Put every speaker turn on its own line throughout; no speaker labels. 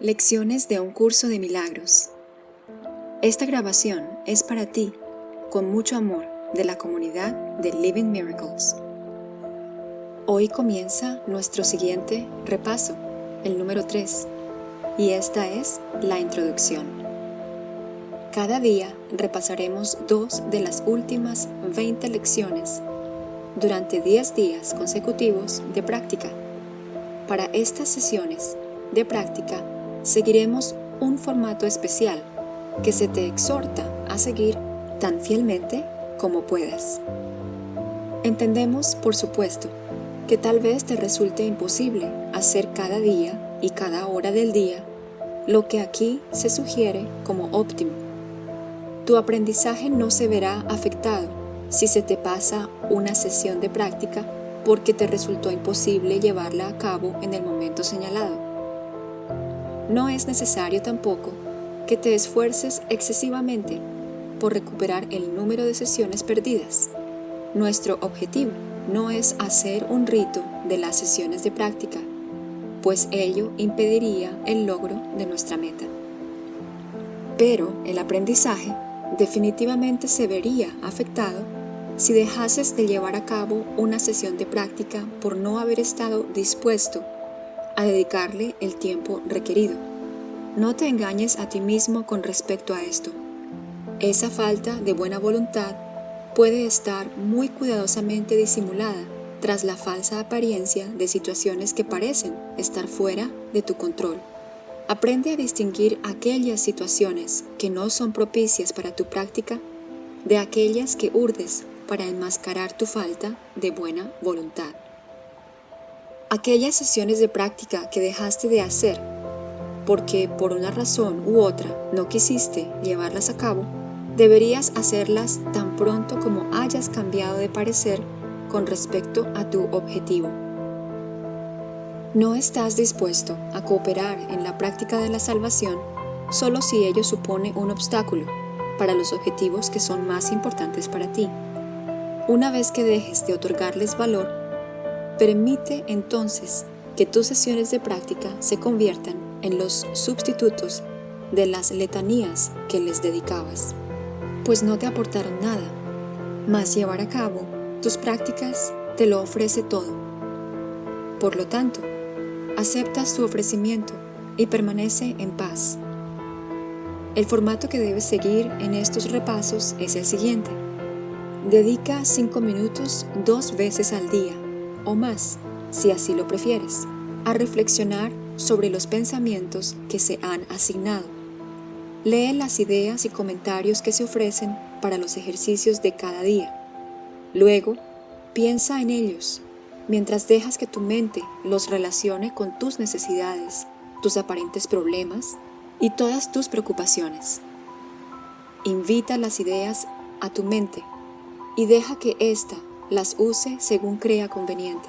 Lecciones de un curso de milagros. Esta grabación es para ti, con mucho amor, de la comunidad de Living Miracles. Hoy comienza nuestro siguiente repaso, el número 3, y esta es la introducción. Cada día repasaremos dos de las últimas 20 lecciones durante 10 días consecutivos de práctica. Para estas sesiones de práctica, seguiremos un formato especial que se te exhorta a seguir tan fielmente como puedas. Entendemos, por supuesto, que tal vez te resulte imposible hacer cada día y cada hora del día lo que aquí se sugiere como óptimo. Tu aprendizaje no se verá afectado si se te pasa una sesión de práctica porque te resultó imposible llevarla a cabo en el momento señalado. No es necesario tampoco que te esfuerces excesivamente por recuperar el número de sesiones perdidas. Nuestro objetivo no es hacer un rito de las sesiones de práctica, pues ello impediría el logro de nuestra meta. Pero el aprendizaje definitivamente se vería afectado si dejases de llevar a cabo una sesión de práctica por no haber estado dispuesto a dedicarle el tiempo requerido. No te engañes a ti mismo con respecto a esto. Esa falta de buena voluntad puede estar muy cuidadosamente disimulada tras la falsa apariencia de situaciones que parecen estar fuera de tu control. Aprende a distinguir aquellas situaciones que no son propicias para tu práctica de aquellas que urdes para enmascarar tu falta de buena voluntad. Aquellas sesiones de práctica que dejaste de hacer porque por una razón u otra no quisiste llevarlas a cabo, deberías hacerlas tan pronto como hayas cambiado de parecer con respecto a tu objetivo. No estás dispuesto a cooperar en la práctica de la salvación solo si ello supone un obstáculo para los objetivos que son más importantes para ti. Una vez que dejes de otorgarles valor, Permite entonces que tus sesiones de práctica se conviertan en los sustitutos de las letanías que les dedicabas, pues no te aportaron nada, mas llevar a cabo tus prácticas te lo ofrece todo. Por lo tanto, aceptas tu ofrecimiento y permanece en paz. El formato que debes seguir en estos repasos es el siguiente. Dedica 5 minutos dos veces al día o más, si así lo prefieres, a reflexionar sobre los pensamientos que se han asignado. Lee las ideas y comentarios que se ofrecen para los ejercicios de cada día. Luego, piensa en ellos mientras dejas que tu mente los relacione con tus necesidades, tus aparentes problemas y todas tus preocupaciones. Invita las ideas a tu mente y deja que ésta las use según crea conveniente.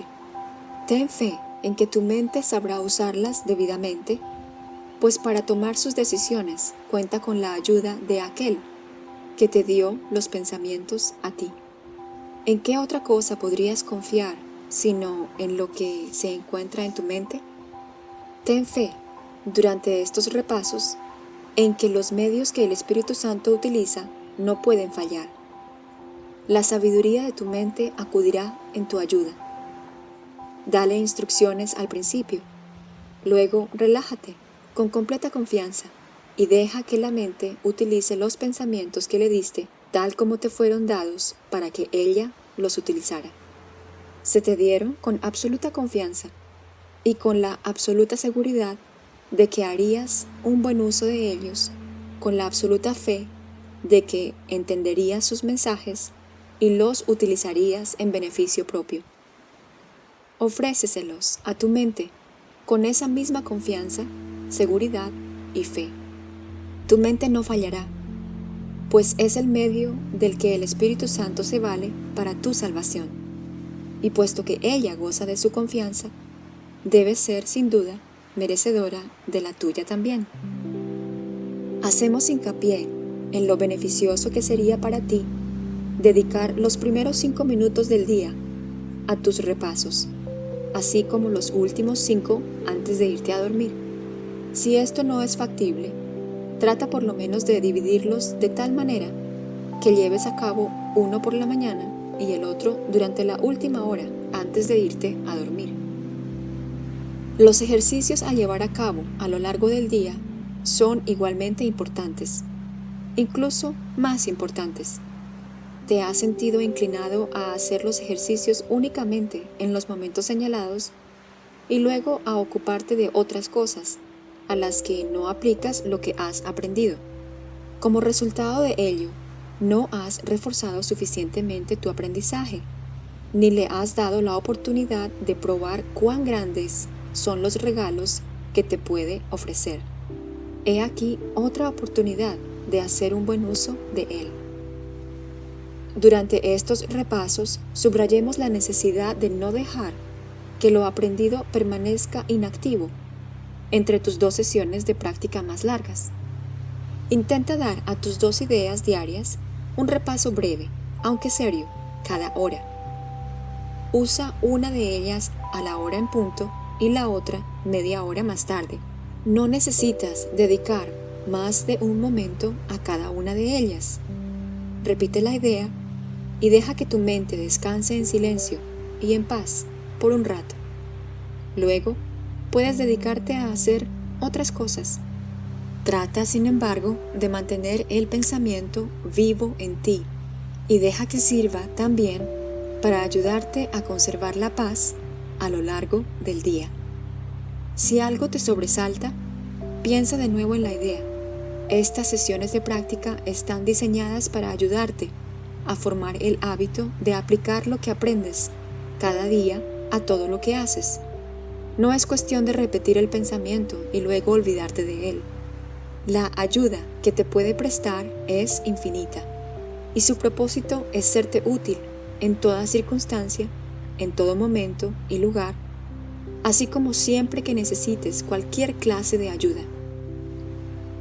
Ten fe en que tu mente sabrá usarlas debidamente, pues para tomar sus decisiones cuenta con la ayuda de aquel que te dio los pensamientos a ti. ¿En qué otra cosa podrías confiar sino en lo que se encuentra en tu mente? Ten fe durante estos repasos en que los medios que el Espíritu Santo utiliza no pueden fallar la sabiduría de tu mente acudirá en tu ayuda. Dale instrucciones al principio. Luego relájate con completa confianza y deja que la mente utilice los pensamientos que le diste tal como te fueron dados para que ella los utilizara. Se te dieron con absoluta confianza y con la absoluta seguridad de que harías un buen uso de ellos, con la absoluta fe de que entenderías sus mensajes y los utilizarías en beneficio propio. Ofréceselos a tu mente con esa misma confianza, seguridad y fe. Tu mente no fallará, pues es el medio del que el Espíritu Santo se vale para tu salvación. Y puesto que ella goza de su confianza, debe ser sin duda merecedora de la tuya también. Hacemos hincapié en lo beneficioso que sería para ti dedicar los primeros cinco minutos del día a tus repasos, así como los últimos cinco antes de irte a dormir. Si esto no es factible, trata por lo menos de dividirlos de tal manera que lleves a cabo uno por la mañana y el otro durante la última hora antes de irte a dormir. Los ejercicios a llevar a cabo a lo largo del día son igualmente importantes, incluso más importantes. ¿Te has sentido inclinado a hacer los ejercicios únicamente en los momentos señalados y luego a ocuparte de otras cosas a las que no aplicas lo que has aprendido? Como resultado de ello, no has reforzado suficientemente tu aprendizaje, ni le has dado la oportunidad de probar cuán grandes son los regalos que te puede ofrecer. He aquí otra oportunidad de hacer un buen uso de él. Durante estos repasos, subrayemos la necesidad de no dejar que lo aprendido permanezca inactivo entre tus dos sesiones de práctica más largas. Intenta dar a tus dos ideas diarias un repaso breve, aunque serio, cada hora. Usa una de ellas a la hora en punto y la otra media hora más tarde. No necesitas dedicar más de un momento a cada una de ellas. Repite la idea y deja que tu mente descanse en silencio y en paz por un rato. Luego, puedes dedicarte a hacer otras cosas Trata, sin embargo, de mantener el pensamiento vivo en ti y deja que sirva también para ayudarte a conservar la paz a lo largo del día. Si algo te sobresalta, piensa de nuevo en la idea. Estas sesiones de práctica están diseñadas para ayudarte a formar el hábito de aplicar lo que aprendes cada día a todo lo que haces. No es cuestión de repetir el pensamiento y luego olvidarte de él. La ayuda que te puede prestar es infinita y su propósito es serte útil en toda circunstancia, en todo momento y lugar, así como siempre que necesites cualquier clase de ayuda.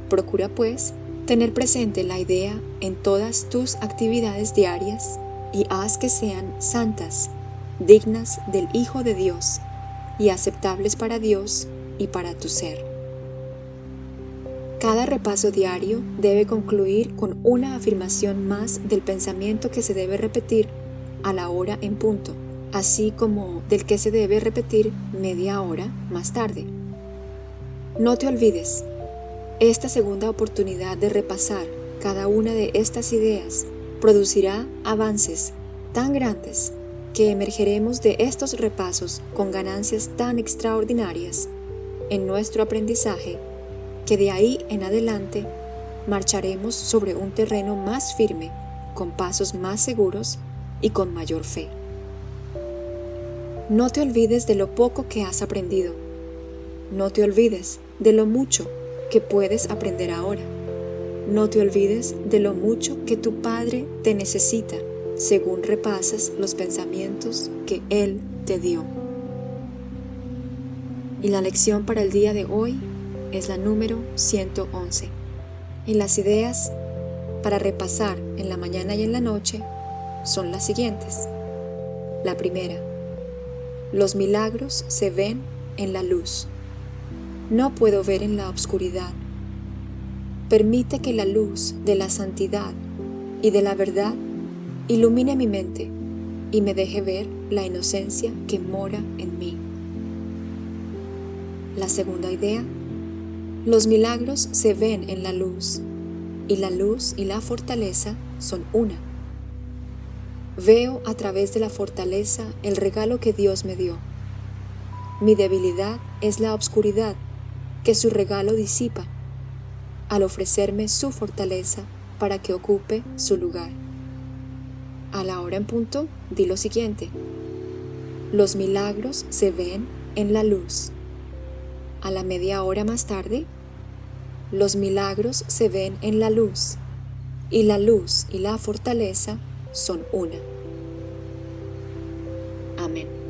Procura pues tener presente la idea en todas tus actividades diarias y haz que sean santas, dignas del Hijo de Dios y aceptables para Dios y para tu ser. Cada repaso diario debe concluir con una afirmación más del pensamiento que se debe repetir a la hora en punto, así como del que se debe repetir media hora más tarde. No te olvides, esta segunda oportunidad de repasar cada una de estas ideas producirá avances tan grandes que emergeremos de estos repasos con ganancias tan extraordinarias en nuestro aprendizaje que de ahí en adelante marcharemos sobre un terreno más firme, con pasos más seguros y con mayor fe. No te olvides de lo poco que has aprendido. No te olvides de lo mucho que puedes aprender ahora. No te olvides de lo mucho que tu Padre te necesita según repasas los pensamientos que Él te dio. Y la lección para el día de hoy es la número 111. Y las ideas para repasar en la mañana y en la noche son las siguientes. La primera, los milagros se ven en la luz. No puedo ver en la oscuridad. Permite que la luz de la santidad y de la verdad ilumine mi mente y me deje ver la inocencia que mora en mí. La segunda idea los milagros se ven en la luz, y la luz y la fortaleza son una. Veo a través de la fortaleza el regalo que Dios me dio. Mi debilidad es la obscuridad que su regalo disipa al ofrecerme su fortaleza para que ocupe su lugar. A la hora en punto, di lo siguiente. Los milagros se ven en la luz. A la media hora más tarde, los milagros se ven en la luz, y la luz y la fortaleza son una. Amén.